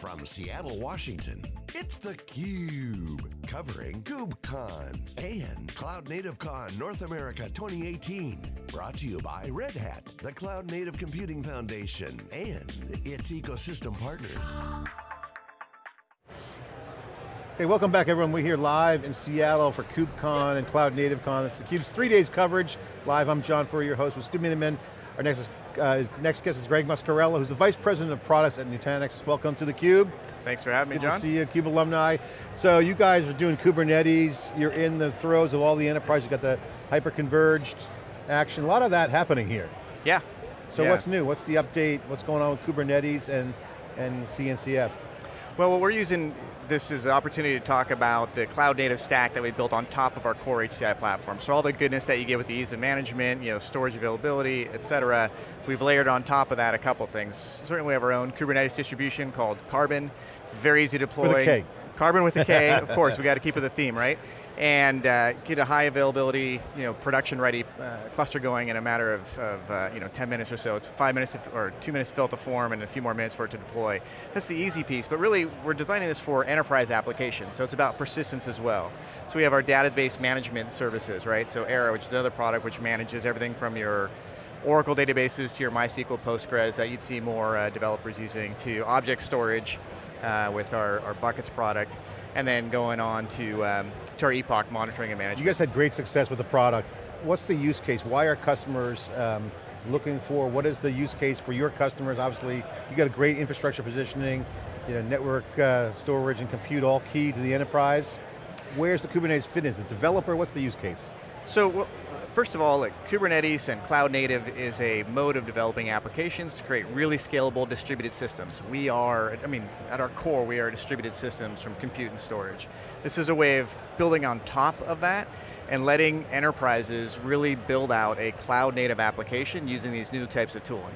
From Seattle, Washington, it's theCUBE, covering KubeCon and Cloud Native Con North America 2018. Brought to you by Red Hat, the Cloud Native Computing Foundation, and its ecosystem partners. Hey, welcome back everyone. We're here live in Seattle for KubeCon and Cloud Native Con. It's theCUBE's three days coverage. Live, I'm John Furrier, your host with Stu Miniman. Our next, uh, next guest is Greg Muscarella, who's the Vice President of Products at Nutanix. Welcome to theCUBE. Thanks for having Good me, John. to see you, CUBE alumni. So you guys are doing Kubernetes, you're in the throes of all the enterprise, you've got the hyper-converged action, a lot of that happening here. Yeah. So yeah. what's new? What's the update? What's going on with Kubernetes and, and CNCF? Well, what we're using this is an opportunity to talk about the cloud native stack that we built on top of our core HCI platform. So all the goodness that you get with the ease of management, you know, storage availability, et cetera, we've layered on top of that a couple things. Certainly we have our own Kubernetes distribution called Karbon, very easy to deploy. Carbon with a K. Karbon with a K, of course, we got to keep with the theme, right? And uh, get a high availability, you know, production ready uh, cluster going in a matter of, of uh, you know, 10 minutes or so. It's five minutes or two minutes to fill out the form and a few more minutes for it to deploy. That's the easy piece, but really we're designing this for enterprise applications, so it's about persistence as well. So we have our database management services, right? So Era, which is another product which manages everything from your Oracle databases to your MySQL Postgres that you'd see more uh, developers using to object storage uh, with our, our buckets product and then going on to, um, to our Epoch monitoring and management. You guys had great success with the product. What's the use case? Why are customers um, looking for, what is the use case for your customers? Obviously, you got a great infrastructure positioning, you know, network uh, storage and compute all key to the enterprise. Where's the Kubernetes fit in? Is it developer, what's the use case? So, well, first of all, like, Kubernetes and cloud native is a mode of developing applications to create really scalable distributed systems. We are, I mean, at our core, we are distributed systems from compute and storage. This is a way of building on top of that and letting enterprises really build out a cloud native application using these new types of tooling.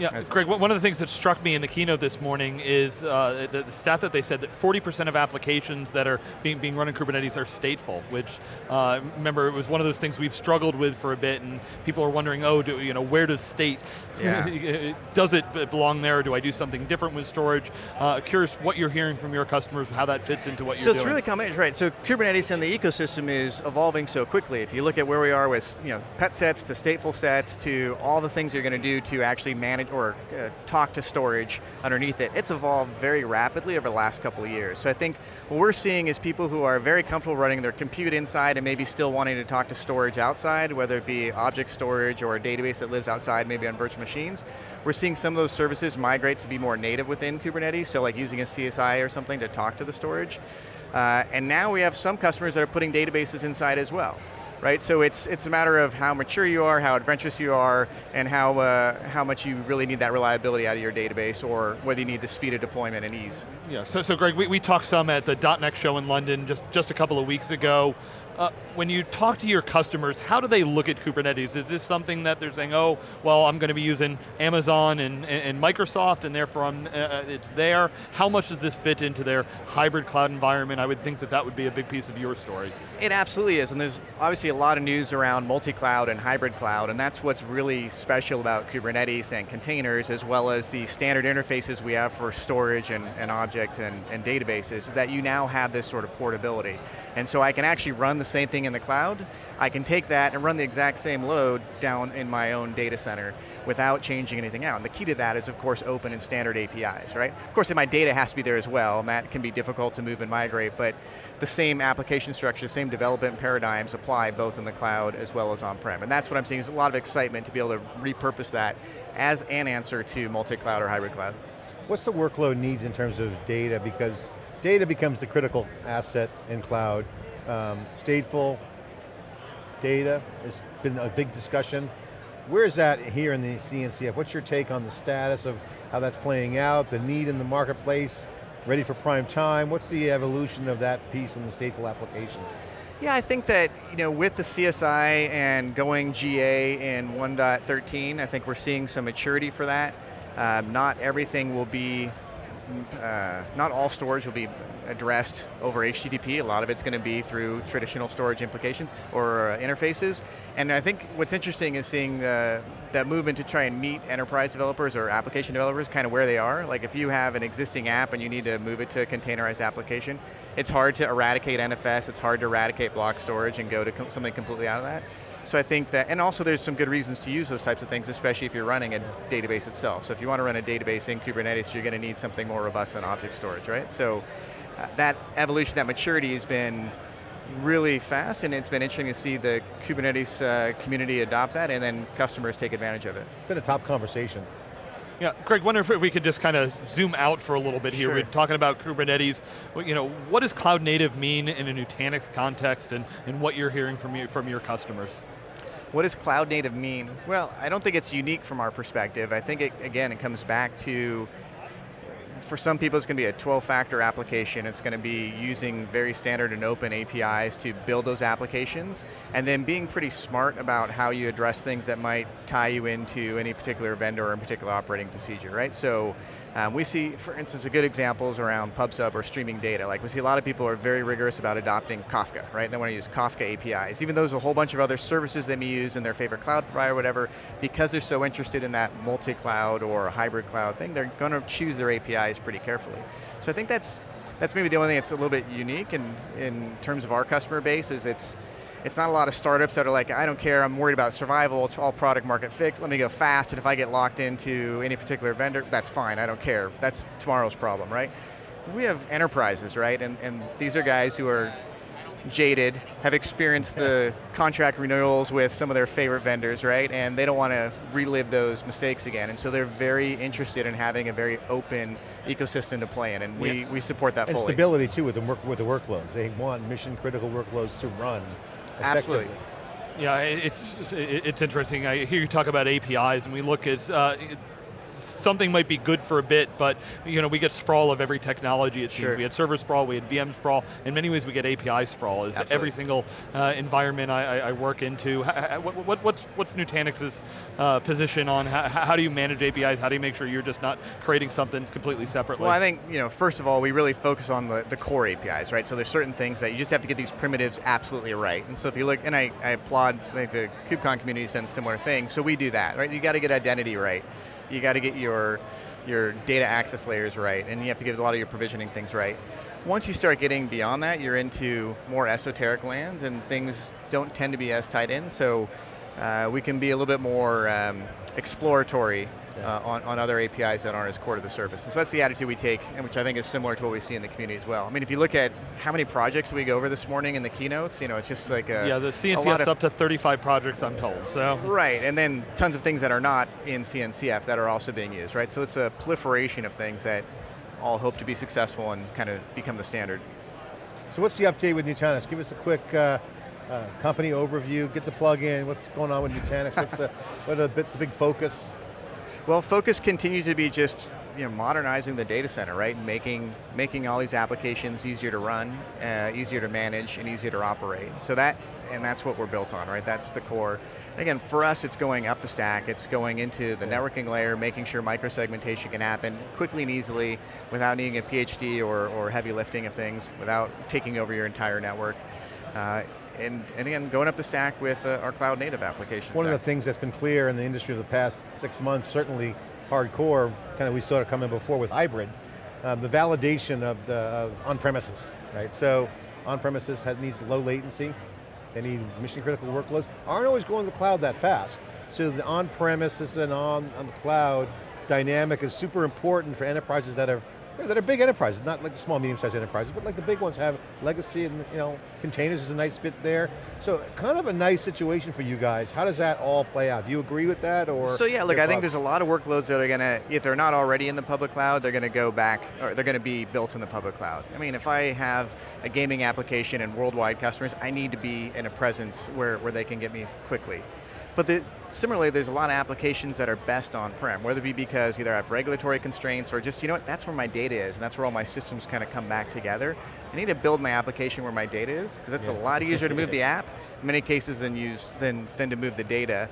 Yeah, Greg, one of the things that struck me in the keynote this morning is uh, the, the, stat that they said that 40% of applications that are being, being run in Kubernetes are stateful, which, uh, remember, it was one of those things we've struggled with for a bit, and people are wondering, oh, do, you know, where does state, yeah. does it belong there, do I do something different with storage? Uh, curious what you're hearing from your customers, how that fits into what so you're doing. So it's really combination, right, so Kubernetes and the ecosystem is evolving so quickly. If you look at where we are with, you know, pet sets to stateful sets to all the things you're going to do to actually manage or uh, talk to storage underneath it. It's evolved very rapidly over the last couple of years. So I think what we're seeing is people who are very comfortable running their compute inside and maybe still wanting to talk to storage outside, whether it be object storage or a database that lives outside, maybe on virtual machines. We're seeing some of those services migrate to be more native within Kubernetes, so like using a CSI or something to talk to the storage. Uh, and now we have some customers that are putting databases inside as well right? So it's, it's a matter of how mature you are, how adventurous you are, and how, uh, how much you really need that reliability out of your database, or whether you need the speed of deployment and ease. Yeah, so, so Greg, we, we talked some at the .NEXT show in London just, just a couple of weeks ago. Uh, when you talk to your customers, how do they look at Kubernetes? Is this something that they're saying, oh, well, I'm going to be using Amazon and, and, and Microsoft, and therefore uh, uh, it's there? How much does this fit into their hybrid cloud environment? I would think that that would be a big piece of your story. It absolutely is, and there's obviously a lot of news around multi-cloud and hybrid cloud, and that's what's really special about Kubernetes and containers, as well as the standard interfaces we have for storage and, and objects and, and databases, that you now have this sort of portability. And so I can actually run the same thing in the cloud, I can take that and run the exact same load down in my own data center without changing anything out. And the key to that is of course open and standard APIs, right? Of course my data has to be there as well, and that can be difficult to move and migrate, but the same application structure, same development paradigms apply both in the cloud as well as on-prem. And that's what I'm seeing, is a lot of excitement to be able to repurpose that as an answer to multi-cloud or hybrid cloud. What's the workload needs in terms of data? Because data becomes the critical asset in cloud. Um, stateful data has been a big discussion. Where is that here in the CNCF? What's your take on the status of how that's playing out, the need in the marketplace, ready for prime time? What's the evolution of that piece in the stateful applications? Yeah, I think that you know, with the CSI and going GA in 1.13, I think we're seeing some maturity for that. Um, not everything will be uh, not all storage will be addressed over HTTP. A lot of it's going to be through traditional storage implications or uh, interfaces. And I think what's interesting is seeing uh, that movement to try and meet enterprise developers or application developers kind of where they are. Like if you have an existing app and you need to move it to a containerized application, it's hard to eradicate NFS, it's hard to eradicate block storage and go to com something completely out of that. So I think that, and also there's some good reasons to use those types of things, especially if you're running a database itself. So if you want to run a database in Kubernetes, you're going to need something more robust than object storage, right? So uh, that evolution, that maturity has been really fast, and it's been interesting to see the Kubernetes uh, community adopt that, and then customers take advantage of it. It's been a top conversation. Yeah, Greg, wonder if we could just kind of zoom out for a little bit here. Sure. We're talking about Kubernetes. You know, what does cloud native mean in a Nutanix context and, and what you're hearing from, you, from your customers? What does cloud native mean? Well, I don't think it's unique from our perspective. I think, it, again, it comes back to for some people it's going to be a 12-factor application. It's going to be using very standard and open APIs to build those applications, and then being pretty smart about how you address things that might tie you into any particular vendor or a particular operating procedure, right? So um, we see, for instance, a good examples around PubSub or streaming data. Like we see a lot of people are very rigorous about adopting Kafka, right? They want to use Kafka APIs, even though there's a whole bunch of other services they may use in their favorite cloud provider or whatever, because they're so interested in that multi-cloud or hybrid cloud thing, they're going to choose their APIs pretty carefully. So I think that's, that's maybe the only thing that's a little bit unique in, in terms of our customer base is it's, it's not a lot of startups that are like, I don't care, I'm worried about survival, it's all product market fix, let me go fast, and if I get locked into any particular vendor, that's fine, I don't care. That's tomorrow's problem, right? We have enterprises, right? And, and these are guys who are jaded, have experienced the contract renewals with some of their favorite vendors, right? And they don't want to relive those mistakes again. And so they're very interested in having a very open ecosystem to play in, and we, Yeah. we support that And fully. stability too with the, work, with the workloads. They want mission critical workloads to run Absolutely. Yeah, it's, it's interesting. I hear you talk about APIs and we look at, uh, it- something might be good for a bit, but you know, we get sprawl of every technology it seems. Sure. We had server sprawl, we had VM sprawl. In many ways we get API sprawl. Is Absolutely. every single uh, environment I, I, I work into. What, what, what's, what's Nutanix's uh, position on how, how do you manage APIs? How do you make sure you're just not creating something completely separately? Well, I think, you know, first of all, we really focus on the, the core APIs, right? So there's certain things that you just have to get these primitives absolutely right. And so if you look, and I, I applaud the KubeCon community has done similar things, so we do that, right? You got to get identity right. You got to get your, your data access layers right, and you have to get a lot of your provisioning things right. Once you start getting beyond that, you're into more esoteric lands, and things don't tend to be as tied in, so uh, we can be a little bit more um, exploratory uh, on, on other APIs that aren't as core to the service. And so that's the attitude we take, and which I think is similar to what we see in the community as well. I mean, if you look at how many projects we go over this morning in the keynotes, you know, it's just like a, yeah, the a CNCF's up to 35 projects I'm told, so. Right, and then tons of things that are not in CNCF that are also being used, right? So it's a proliferation of things that all hope to be successful and kind of become the standard. So what's the update with Nutanix? Give us a quick uh, uh, company overview, get the plug in, what's going on with Nutanix, what's the, what are the bits, the big focus? Well, focus continues to be just you know, modernizing the data center, right? Making, making all these applications easier to run, uh, easier to manage, and easier to operate. So that, and that's what we're built on, right? That's the core. And again, for us, it's going up the stack, it's going into the networking layer, making sure microsegmentation can happen quickly and easily without needing a PhD or, or heavy lifting of things, without taking over your entire network. Uh, and, and again, going up the stack with uh, our cloud native applications. One of the things that's been clear in the industry of the past six months, certainly hardcore, kind of we saw it coming before with hybrid, um, the validation of the on-premises, right? So on-premises needs low latency, they need mission critical workloads, aren't always going to the cloud that fast. So the on-premises and on, on the cloud dynamic is super important for enterprises that are that are big enterprises, not like the small, medium-sized enterprises, but like the big ones have legacy and you know, containers is a nice bit there. So kind of a nice situation for you guys. How does that all play out? Do you agree with that or? So yeah, look, I think there's a lot of workloads that are going to, if they're not already in the public cloud, they're going to go back, or they're going to be built in the public cloud. I mean, if I have a gaming application and worldwide customers, I need to be in a presence where, where they can get me quickly. But the, similarly, there's a lot of applications that are best on-prem, whether it be because either I have regulatory constraints or just, you know what, that's where my data is, and that's where all my systems kind of come back together. I need to build my application where my data is, because that's Yeah. a lot easier to move the app, in many cases, than, use, than, than to move the data.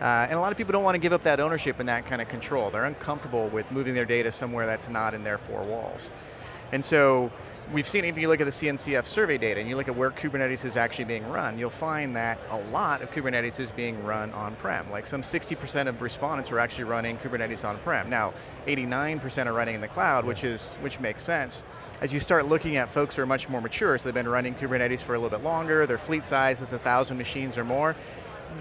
Uh, and a lot of people don't want to give up that ownership and that kind of control. They're uncomfortable with moving their data somewhere that's not in their four walls. And so we've seen, if you look at the CNCF survey data and you look at where Kubernetes is actually being run, you'll find that a lot of Kubernetes is being run on-prem. Like some 60% of respondents are actually running Kubernetes on-prem. Now, 89% are running in the cloud, which, is, which makes sense. As you start looking at folks who are much more mature, so they've been running Kubernetes for a little bit longer, their fleet size is 1,000 machines or more,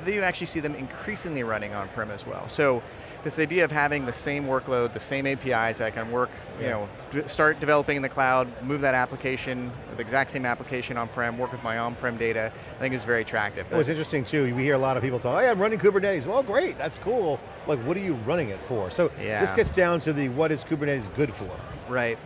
you actually see them increasingly running on-prem as well. So this idea of having the same workload, the same APIs that can work, yeah. you know, start developing in the cloud, move that application, the exact same application on-prem, work with my on-prem data, I think is very attractive. Well, it's interesting too, we hear a lot of people talk, oh, hey, I'm running Kubernetes. Well, great, that's cool. Like, what are you running it for? So yeah. this gets down to the what is Kubernetes good for? Right.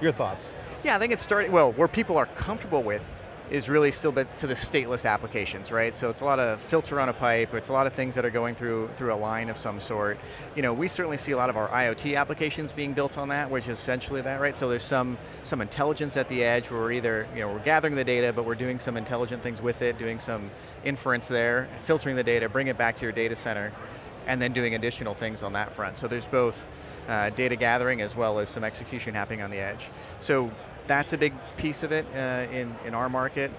Your thoughts? Yeah, I think it's starting, well, where people are comfortable with is really still to the stateless applications, right? So it's a lot of filter on a pipe, it's a lot of things that are going through through a line of some sort. You know, we certainly see a lot of our IoT applications being built on that, which is essentially that, right? So there's some some intelligence at the edge where we're either, you know, we're gathering the data, but we're doing some intelligent things with it, doing some inference there, filtering the data, bring it back to your data center, and then doing additional things on that front. So there's both uh, data gathering as well as some execution happening on the edge. So that's a big piece of it uh, in, in our market.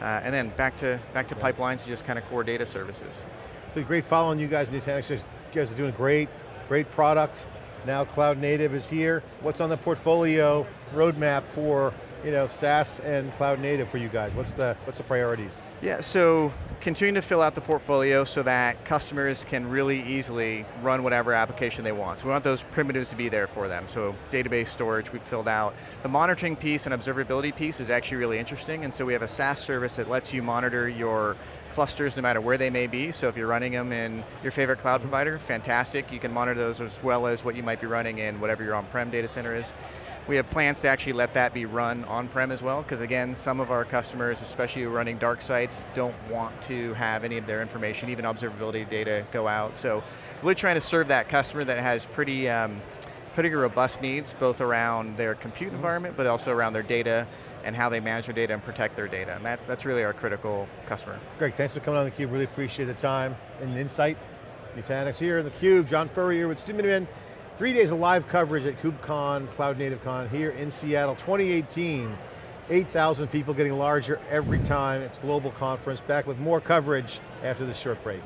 Uh, and then back to back to yeah. pipelines, and just kind of core data services. It's great following you guys in Nutanix. You guys are doing great, great product. Now cloud native is here. What's on the portfolio roadmap for you know, SaaS and cloud native for you guys? What's the, what's the priorities? Yeah, so continuing to fill out the portfolio so that customers can really easily run whatever application they want. So we want those primitives to be there for them. So database storage we've filled out. The monitoring piece and observability piece is actually really interesting, and so we have a SaaS service that lets you monitor your clusters no matter where they may be. So if you're running them in your favorite cloud provider, fantastic. You can monitor those as well as what you might be running in whatever your on-prem data center is. We have plans to actually let that be run on-prem as well, because again, some of our customers, especially running dark sites, don't want to have any of their information, even observability data, go out. So really trying to serve that customer that has pretty, um, pretty robust needs, both around their compute mm -hmm. environment, but also around their data and how they manage their data and protect their data. And that's, that's really our critical customer. Greg, thanks for coming on theCUBE, really appreciate the time and insight. Nutanix here in theCUBE, John Furrier with Stu Miniman. Three days of live coverage at KubeCon, Cloud Native Con here in Seattle, 2018. 8,000 people getting larger every time. It's global conference. Back with more coverage after this short break.